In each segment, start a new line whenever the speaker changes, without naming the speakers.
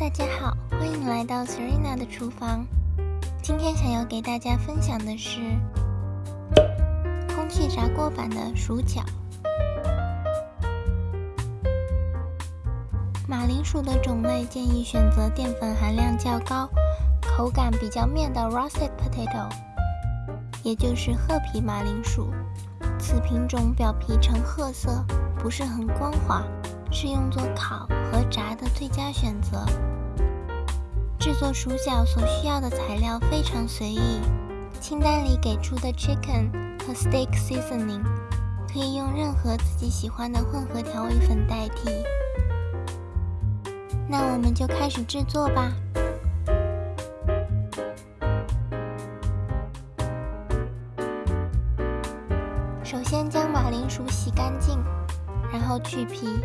大家好，欢迎来到 Serena 的厨房。今天想要给大家分享的是空气炸锅版的薯饺。马铃薯的种类建议选择淀粉含量较高、口感比较面的 russet potato，也就是褐皮马铃薯。此品种表皮呈褐色，不是很光滑，是用作烤和炸的最佳选择。制作薯角所需要的材料非常随意，清单里给出的 chicken 和 steak seasoning 可以用任何自己喜欢的混合调味粉代替。那我们就开始制作吧。首先将马铃薯洗干净，然后去皮。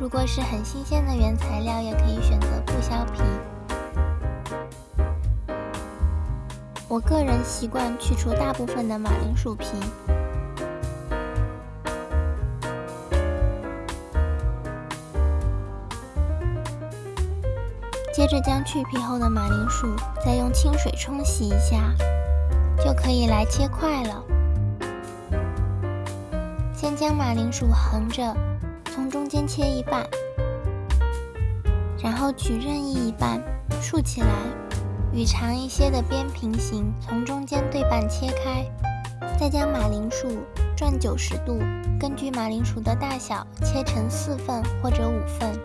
如果是很新鲜的原材料，也可以选择不削皮。我个人习惯去除大部分的马铃薯皮。接着将去皮后的马铃薯再用清水冲洗一下，就可以来切块了。先将马铃薯横着。从中间切一半，然后取任意一半竖起来，与长一些的边平行，从中间对半切开。再将马铃薯转九十度，根据马铃薯的大小切成四份或者五份。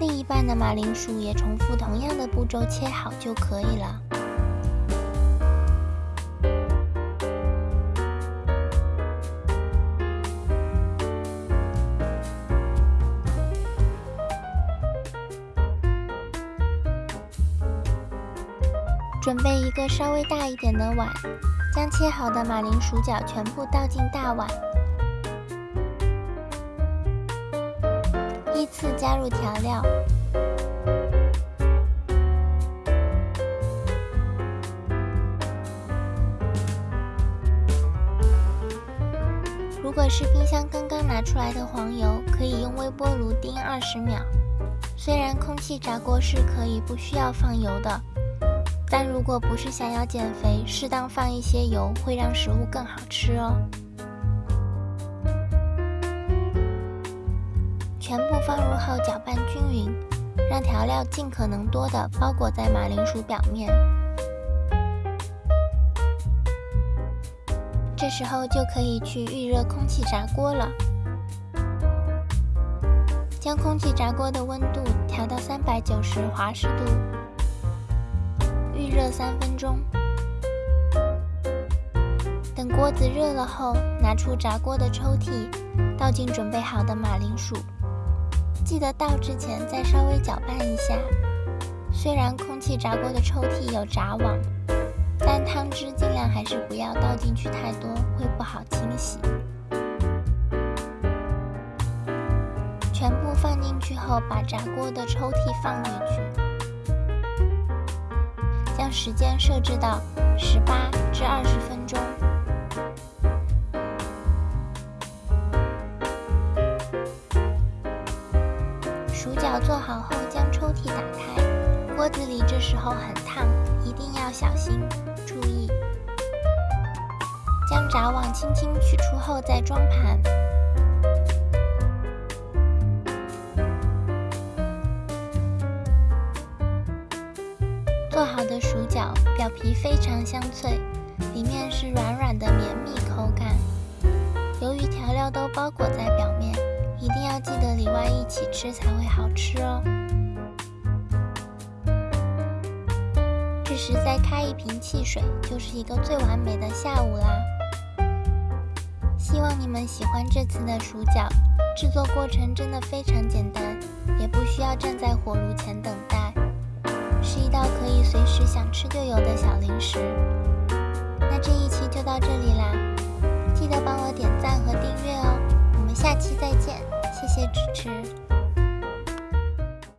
另一半的马铃薯也重复同样的步骤切好就可以了。准备一个稍微大一点的碗，将切好的马铃薯角全部倒进大碗，依次加入调料。如果是冰箱刚刚拿出来的黄油，可以用微波炉叮二十秒。虽然空气炸锅是可以不需要放油的。但如果不是想要减肥，适当放一些油会让食物更好吃哦。全部放入后搅拌均匀，让调料尽可能多的包裹在马铃薯表面。这时候就可以去预热空气炸锅了。将空气炸锅的温度调到三百九十华氏度。热三分钟，等锅子热了后，拿出炸锅的抽屉，倒进准备好的马铃薯。记得倒之前再稍微搅拌一下。虽然空气炸锅的抽屉有炸网，但汤汁尽量还是不要倒进去太多，会不好清洗。全部放进去后，把炸锅的抽屉放回去。时间设置到十八至二十分钟。薯角做好后，将抽屉打开，锅子里这时候很烫，一定要小心注意。将炸网轻轻取出后再装盘。表皮非常香脆，里面是软软的绵密口感。由于调料都包裹在表面，一定要记得里外一起吃才会好吃哦。这时再开一瓶汽水，就是一个最完美的下午啦。希望你们喜欢这次的薯饺，制作过程真的非常简单，也不需要站在火炉前等待。是一道可以随时想吃就有的小零食。那这一期就到这里啦，记得帮我点赞和订阅哦。我们下期再见，谢谢支持。